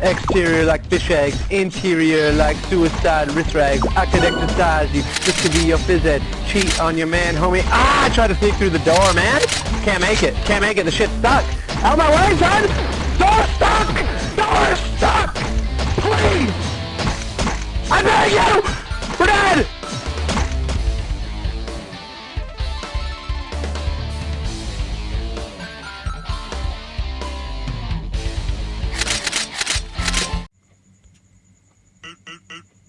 Exterior like fish eggs, interior like suicide wrist rags. I could exercise you, this could be your phys ed. Cheat on your man, homie. Ah, I tried to sneak through the door, man. Can't make it, can't make it, the shit's stuck. Out of my way, son! Door stuck! Door stuck! Please! I beg you! boop, boop.